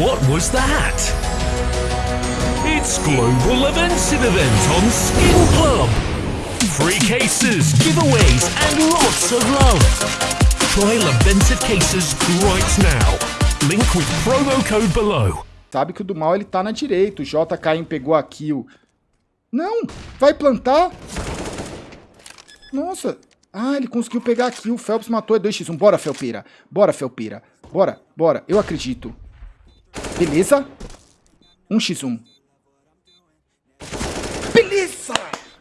What was that? It's Global Events Event on Skin Club. Free cases, giveaways, and lots of love. Try Levented cases right now. Link with promo code below. Sabe que o do mal ele tá na direita. O JKM pegou a kill. Não! Vai plantar? Nossa! Ah, ele conseguiu pegar aqui. O Phelps matou. É 2x1. Bora, Felpeira. Bora, Felpeira. Bora, bora. Eu acredito. Beleza? 1x1. Beleza!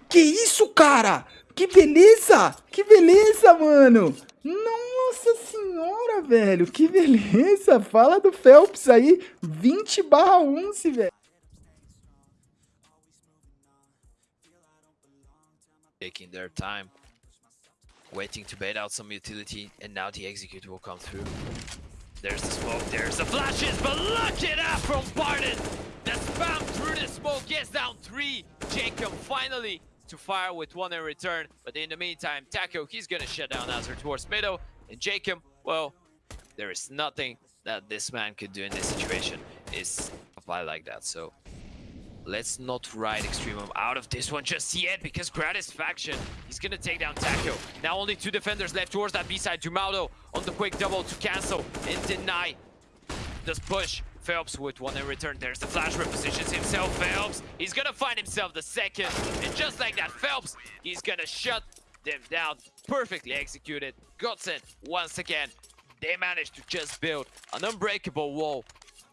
Que isso, cara? Que beleza! Que beleza, mano! Nossa senhora, velho! Que beleza! Fala do Phelps aí. 20 barra 11, velho. taking their time, waiting to bait out some utility, and now the execute will come through. There's the smoke, there's the flashes, but look at that from Barton! The spam through the smoke gets down three. Jacob finally to fire with one in return, but in the meantime, Taco, he's gonna shut down Azure towards middle, and Jacob, well, there is nothing that this man could do in this situation is apply like that, so Let's not ride Extremum out of this one just yet because Gratis faction is gonna take down Taco. Now only two defenders left towards that B-side. Jumaudo on the quick double to cancel and deny this push. Phelps with one in return. There's the flash repositions himself. Phelps, he's gonna find himself the second. And just like that, Phelps, he's gonna shut them down. Perfectly executed. Godsend, once again, they managed to just build an unbreakable wall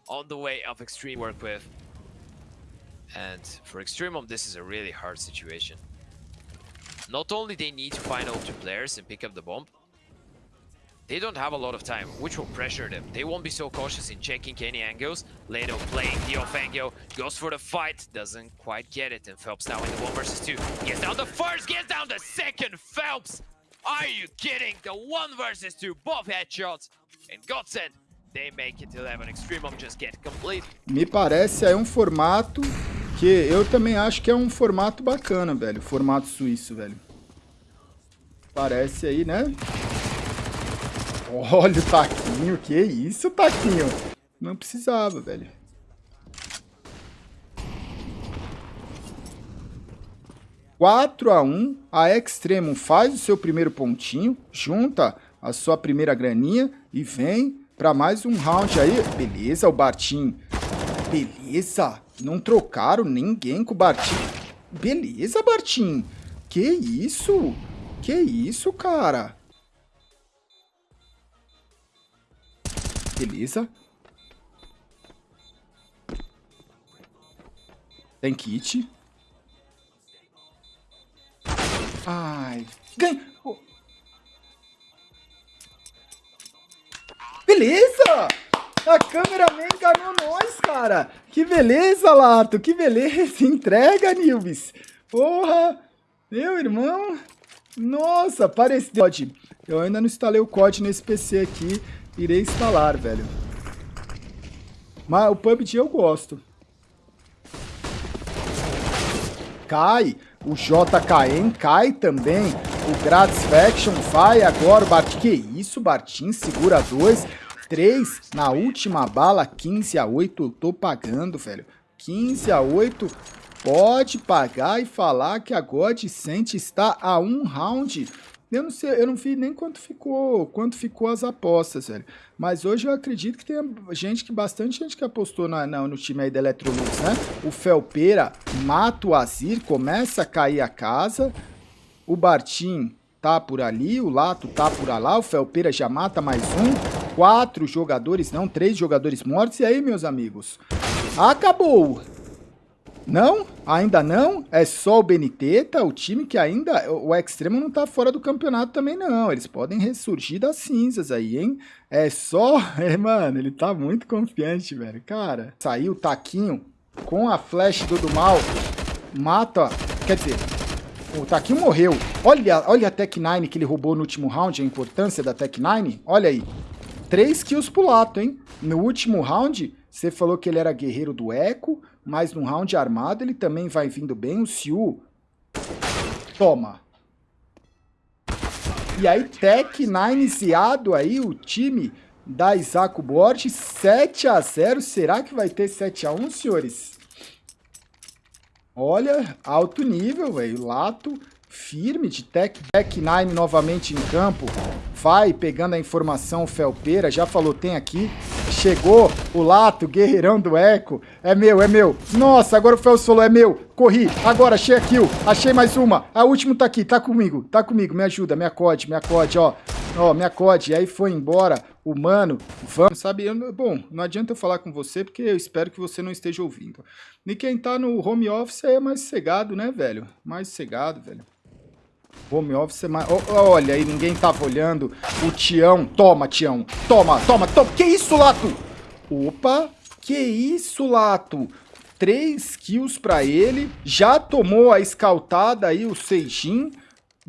on the way of Extreme work with. And for Extremum, this is a really hard situation. Not only they need to find all two players and pick up the bomb, they don't have a lot of time, which will pressure them. They won't be so cautious in checking any angles. Leto playing the off angle, goes for the fight, doesn't quite get it, and Phelps now in the 1 versus 2. Gets down the first, gets down the second, Phelps! Are you kidding? The 1 versus 2, both headshots, and Godsend, they make it 11. Extremum just get complete. Me parece aí um formato que eu também acho que é um formato bacana, velho. Formato suíço, velho. Parece aí, né? Olha o taquinho. Que isso, taquinho? Não precisava, velho. Quatro a um, a Extremo faz o seu primeiro pontinho, junta a sua primeira graninha e vem para mais um round aí. Beleza, o Bartim. Beleza. Não trocaram ninguém com o Bartim. Beleza, Bartim. Que isso? Que isso, cara? Beleza. Tem kit. Ai. Ganha. Beleza! A câmeraman enganou nós, cara. Que beleza, Lato. Que beleza. Entrega, Nilves. Porra. Meu irmão. Nossa, pareceu. Eu ainda não instalei o COD nesse PC aqui. Irei instalar, velho. Mas o PUBG eu gosto. Cai. O JKM cai também. O Gradis Faction vai agora. Bart... Que isso, Bartim? Segura dois. 3 na última bala, 15 a 8, eu tô pagando, velho. 15 a 8, pode pagar e falar que a God Sente está a um round. Eu não sei, eu não vi nem quanto ficou, quanto ficou as apostas, velho. Mas hoje eu acredito que tem gente que bastante gente que apostou na, na no time aí da Electrolux, né? O Felpeira mata o Azir, começa a cair a casa. O Bartim tá por ali, o Lato tá por lá, o Felpeira já mata mais um quatro jogadores, não, três jogadores mortos. E aí, meus amigos? Acabou! Não? Ainda não? É só o Beniteta, o time que ainda... O Extremo não tá fora do campeonato também, não. Eles podem ressurgir das cinzas aí, hein? É só... É, mano, ele tá muito confiante, velho. Cara, saiu o Taquinho com a flash do, do mal. Mata... Quer dizer, o Taquinho morreu. Olha, olha a Tech 9 que ele roubou no último round, a importância da Tech 9. Olha aí. 3 kills pro Lato, hein? No último round, você falou que ele era guerreiro do Eco, mas no round armado ele também vai vindo bem. O Siu, toma. E aí, Tech 9 iniciado aí, o time da Isaac Borges, 7 a 0 Será que vai ter 7 a 1 senhores? Olha, alto nível, velho. Lato firme de Tech Tech 9 novamente em campo. Vai pegando a informação, o Felpeira já falou, tem aqui. Chegou o Lato, guerreirão do Eco. É meu, é meu. Nossa, agora o Felps falou, é meu. Corri, agora achei a kill. Achei mais uma. A última tá aqui, tá comigo, tá comigo. Me ajuda, me acode, me acode, ó. Ó, me acode. E aí foi embora o mano. Vamos, sabe? Eu, bom, não adianta eu falar com você, porque eu espero que você não esteja ouvindo. E quem tá no home office é mais cegado, né, velho? Mais cegado, velho. Home office é mais... Olha aí, ninguém tava olhando. O Tião. Toma, Tião. Toma, toma, toma. Que isso, Lato? Opa. Que isso, Lato? 3 kills pra ele. Já tomou a scoutada aí, o Seijin.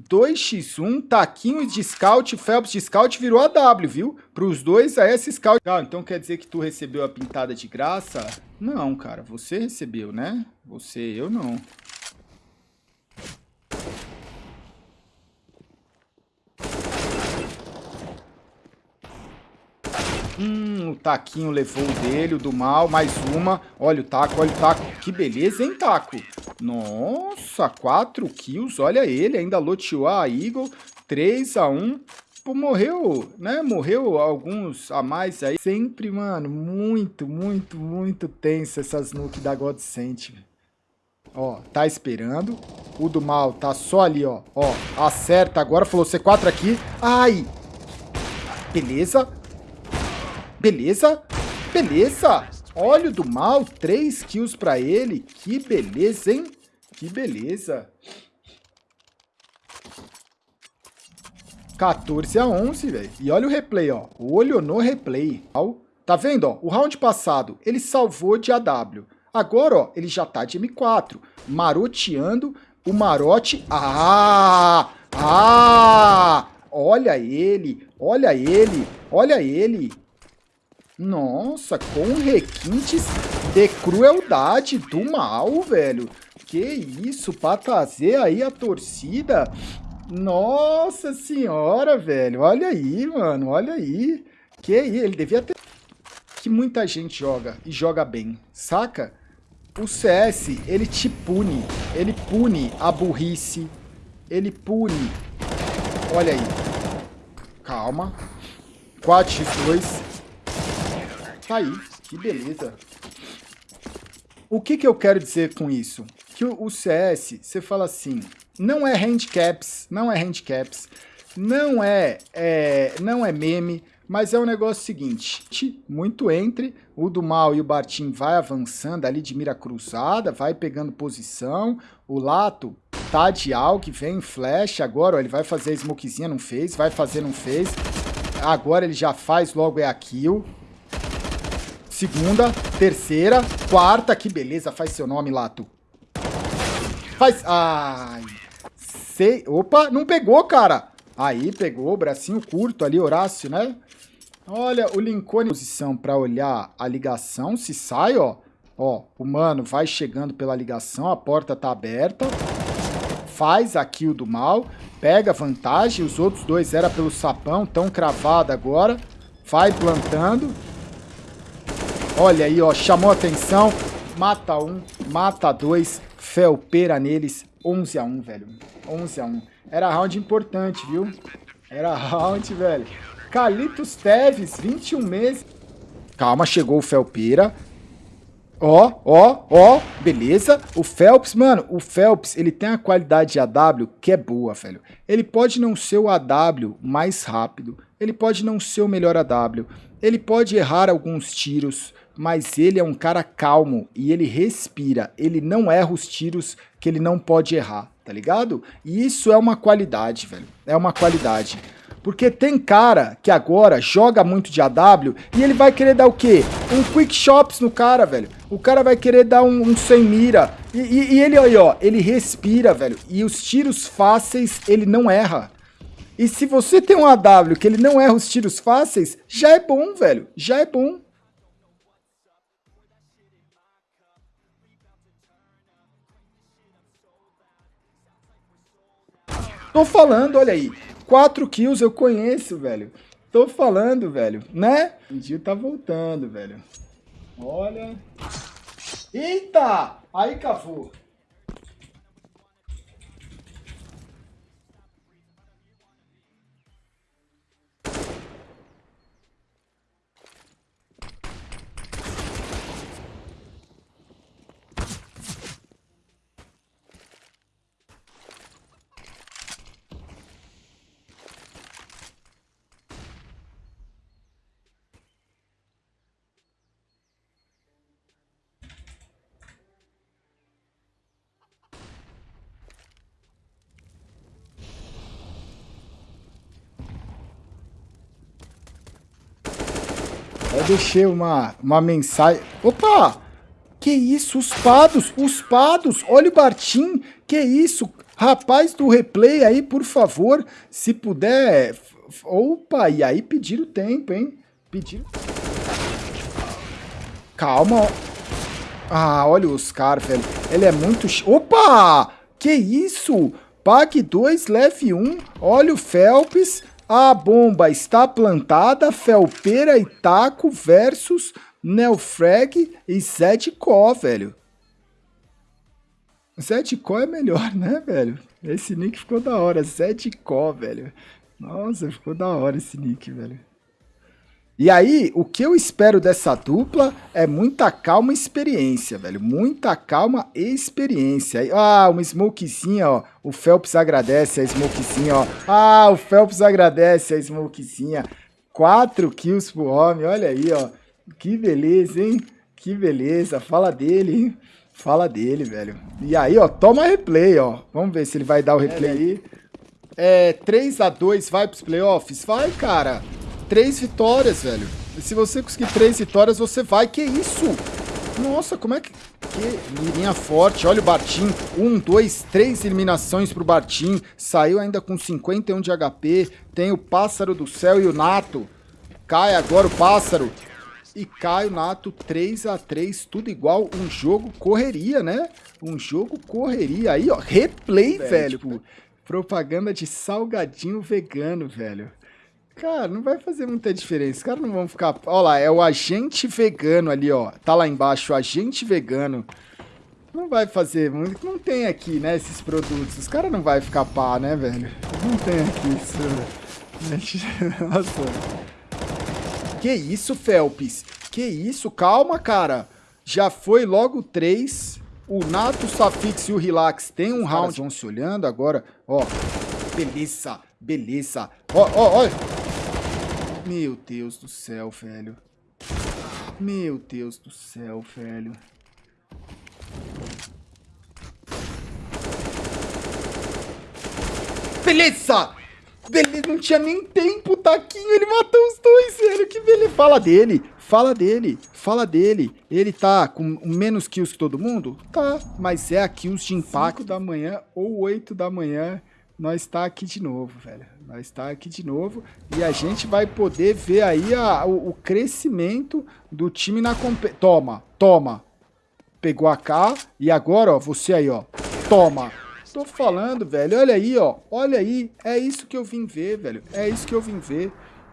2x1, Taquinho de Scout, Phelps de Scout virou a W, viu? Para os dois, a S Scout. Ah, então quer dizer que tu recebeu a pintada de graça? Não, cara, você recebeu, né? Você, eu não. Hum, o Taquinho levou o dele, o do mal, mais uma. Olha o Taco, olha o Taco. Que beleza, hein, Taco? Nossa, 4 kills, olha ele, ainda loteou a Eagle. 3 a 1 Pô, morreu, né? Morreu alguns a mais aí. Sempre, mano, muito, muito, muito tenso essas nuke da Godsent. Ó, tá esperando. O do mal tá só ali, ó. Ó, acerta agora, falou C4 aqui. Ai! Beleza. Beleza? Beleza! Óleo do mal, 3 kills pra ele. Que beleza, hein? Que beleza. 14 a 11, velho. E olha o replay, ó. Olho no replay. Tá vendo, ó? O round passado, ele salvou de AW. Agora, ó, ele já tá de M4. Maroteando o marote. Ah! Ah! Olha ele, olha ele, olha ele. Nossa, com requintes de crueldade do mal, velho. Que isso, pra trazer aí a torcida. Nossa senhora, velho. Olha aí, mano, olha aí. Que aí, ele devia ter... Que muita gente joga, e joga bem, saca? O CS, ele te pune. Ele pune a burrice. Ele pune. Olha aí. Calma. 4x2. Tá aí, que beleza. O que, que eu quero dizer com isso? Que o, o CS, você fala assim, não é handicaps, não é handicaps, não é, é, não é meme, mas é um negócio seguinte, muito entre, o do mal e o Bartim vai avançando ali de mira cruzada, vai pegando posição, o Lato tá de algo, vem flash, agora ó, ele vai fazer a smokezinha, não fez, vai fazer, não fez, agora ele já faz logo é a kill, segunda, terceira, quarta. Que beleza, faz seu nome, Lato. Faz... Ai... Sei... Opa, não pegou, cara. Aí, pegou, bracinho curto ali, Horácio, né? Olha, o Lincoln posição para olhar a ligação. Se sai, ó. Ó, o mano vai chegando pela ligação, a porta tá aberta. Faz a kill do mal. Pega vantagem. Os outros dois era pelo sapão, tão cravado agora. Vai plantando. Olha aí, ó, chamou atenção. Mata um, mata dois. Felpeira neles. 11 a 1, velho. 11 a 1. Era round importante, viu? Era round, velho. Calitos Teves, 21 meses. Calma, chegou o Felpeira. Ó, ó, ó, beleza. O Phelps, mano, o Phelps, ele tem a qualidade de AW que é boa, velho. Ele pode não ser o AW mais rápido, ele pode não ser o melhor AW, ele pode errar alguns tiros, mas ele é um cara calmo e ele respira, ele não erra os tiros que ele não pode errar, tá ligado? E isso é uma qualidade, velho, é uma qualidade. Porque tem cara que agora joga muito de AW e ele vai querer dar o quê? Um quick shops no cara, velho. O cara vai querer dar um, um sem mira. E, e, e ele aí, ó, ele respira, velho. E os tiros fáceis ele não erra. E se você tem um AW que ele não erra os tiros fáceis, já é bom, velho. Já é bom. Tô falando, olha aí. 4 kills eu conheço, velho. Tô falando, velho, né? O Gil tá voltando, velho. Olha. Eita! Aí cavou. Eu deixei uma, uma mensagem. Opa! Que isso? Os pados! Os pados! Olha o Bartim! Que isso? Rapaz do replay aí, por favor, se puder... Opa, e aí pediram tempo, hein? Pediram... Calma. Ah, olha o Oscar, velho. Ele é muito... Opa! Que isso? Pague 2, leve 1. Um. Olha o Phelps. A bomba está plantada, Felpeira e Taco versus Neofrag e Zedco, velho. Zedco é melhor, né, velho? Esse nick ficou da hora, Zedco, velho. Nossa, ficou da hora esse nick, velho. E aí, o que eu espero dessa dupla é muita calma e experiência, velho. Muita calma e experiência. Ah, uma smokezinha, ó. O Phelps agradece a smokezinha, ó. Ah, o Phelps agradece a smokezinha. Quatro kills pro homem, olha aí, ó. Que beleza, hein? Que beleza. Fala dele, hein? Fala dele, velho. E aí, ó, toma replay, ó. Vamos ver se ele vai dar o replay aí. É, 3x2, vai pros playoffs? Vai, cara três vitórias, velho. E se você conseguir três vitórias, você vai. Que isso? Nossa, como é que... Que mirinha forte. Olha o Bartim. Um, dois, três eliminações pro Bartim. Saiu ainda com 51 de HP. Tem o Pássaro do Céu e o Nato. Cai agora o Pássaro. E cai o Nato 3 a 3 tudo igual. Um jogo correria, né? Um jogo correria. Aí, ó, replay, velho. velho. Tipo, propaganda de salgadinho vegano, velho. Cara, não vai fazer muita diferença. Os caras não vão ficar. Olha lá, é o agente vegano ali, ó. Tá lá embaixo, o agente vegano. Não vai fazer muito. Não tem aqui, né, esses produtos. Os caras não vai ficar pá, né, velho? Não tem aqui isso. Nossa. Que isso, Felps? Que isso? Calma, cara. Já foi logo três. O Nato, Safix e o Relax tem um round. vão se olhando agora. Ó, beleza, beleza. Ó, ó, ó. Meu Deus do céu, velho. Meu Deus do céu, velho. Beleza! Beleza, não tinha nem tempo, Taquinho, ele matou os dois, velho, que beleza. Fala dele, fala dele, fala dele. Ele tá com menos kills que todo mundo? Tá, mas é a kills de impacto da manhã ou 8 da manhã nós está aqui de novo, velho. Nós está aqui de novo e a gente vai poder ver aí a, o, o, crescimento do time na competição. Toma, toma. Pegou a K e agora, ó, você aí, ó. Toma. Tô falando, velho. Olha aí, ó. Olha aí. É isso que eu vim ver, velho. É isso que eu vim ver.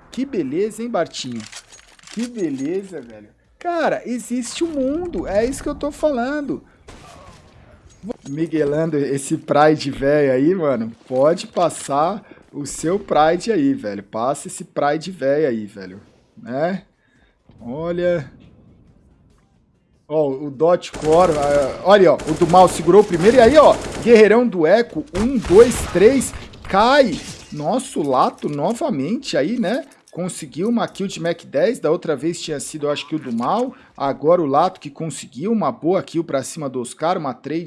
Que beleza, hein, Bartinho? Que beleza, velho. Cara, existe um mundo. É isso que eu tô falando. Miguelando esse Pride velho aí, mano, pode passar o seu Pride aí, velho. Passa esse Pride velho aí, velho. Né? Olha... Ó, o Dot Core, uh, olha, ó, o do mal segurou o primeiro, e aí, ó, Guerreirão do Eco, um, dois, três, cai, nosso Lato novamente aí, né, conseguiu uma kill de Mac 10, da outra vez tinha sido, acho que o do mal, agora o Lato que conseguiu uma boa kill pra cima do Oscar, uma trade